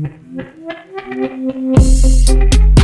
We'll be right back.